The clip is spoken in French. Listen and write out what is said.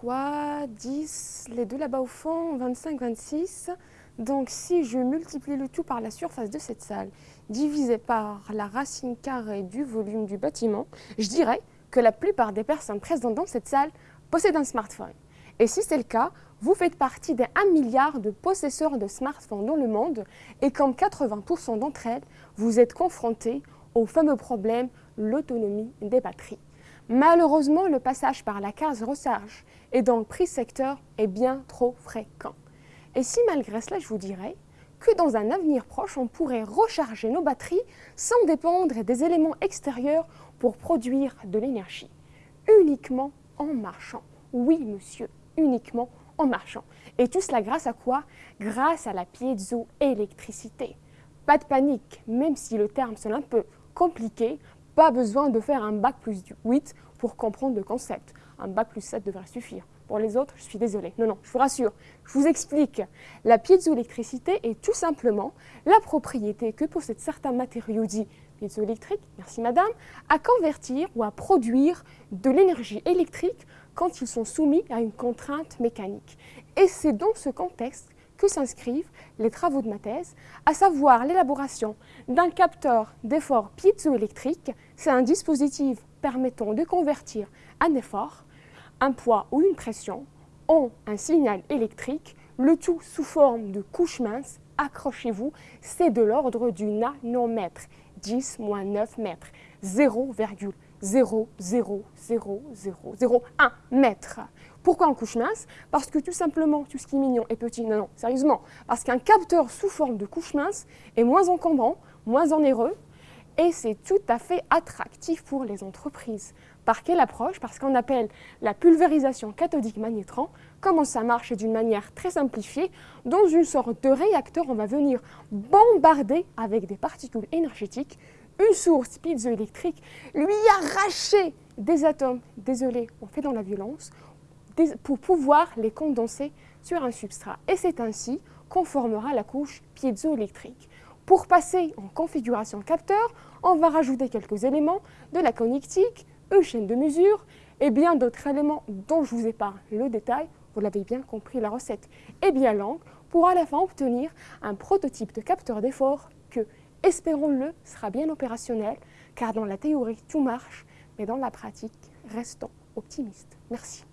3, 10, les deux là-bas au fond, 25, 26. Donc si je multiplie le tout par la surface de cette salle, divisé par la racine carrée du volume du bâtiment, je dirais que la plupart des personnes présentes dans cette salle possèdent un smartphone. Et si c'est le cas, vous faites partie des 1 milliard de possesseurs de smartphones dans le monde et comme 80% d'entre elles, vous êtes confrontés au fameux problème, l'autonomie des batteries. Malheureusement, le passage par la case recharge et dans le prix secteur est bien trop fréquent. Et si malgré cela, je vous dirais que dans un avenir proche, on pourrait recharger nos batteries sans dépendre des éléments extérieurs pour produire de l'énergie, uniquement en marchant. Oui, monsieur, uniquement en marchant. Et tout cela grâce à quoi? Grâce à la piézoélectricité. Pas de panique, même si le terme sonne un peu compliqué, pas besoin de faire un bac plus 8 pour comprendre le concept. Un bac plus 7 devrait suffire. Pour les autres, je suis désolée. Non, non, je vous rassure, je vous explique. La piézoélectricité est tout simplement la propriété que possèdent certains matériaux dits piézoélectriques, merci madame, à convertir ou à produire de l'énergie électrique quand ils sont soumis à une contrainte mécanique. Et c'est dans ce contexte que s'inscrivent les travaux de ma thèse, à savoir l'élaboration d'un capteur d'effort piézoélectrique. C'est un dispositif permettant de convertir un effort, un poids ou une pression en un signal électrique, le tout sous forme de couche mince. Accrochez-vous, c'est de l'ordre du nanomètre, 10 moins 9 mètres, 0,0 0,00001 mètre. Pourquoi en couche mince? Parce que tout simplement, tout ce qui est mignon est petit. Non, non, sérieusement. Parce qu'un capteur sous forme de couche mince est moins encombrant, moins onéreux, et c'est tout à fait attractif pour les entreprises. Par quelle approche? Parce qu'on appelle la pulvérisation cathodique magnétron. Comment ça marche? D'une manière très simplifiée. Dans une sorte de réacteur, on va venir bombarder avec des particules énergétiques une source piezoélectrique, lui arracher des atomes, désolé, on fait dans la violence, pour pouvoir les condenser sur un substrat. Et c'est ainsi qu'on formera la couche piezoélectrique. Pour passer en configuration capteur, on va rajouter quelques éléments, de la connectique, une chaîne de mesure et bien d'autres éléments dont je vous épargne le détail, vous l'avez bien compris, la recette est bien longue, pour à la fin obtenir un prototype de capteur d'effort que, espérons-le, sera bien opérationnel, car dans la théorie tout marche, mais dans la pratique, restons optimistes. Merci.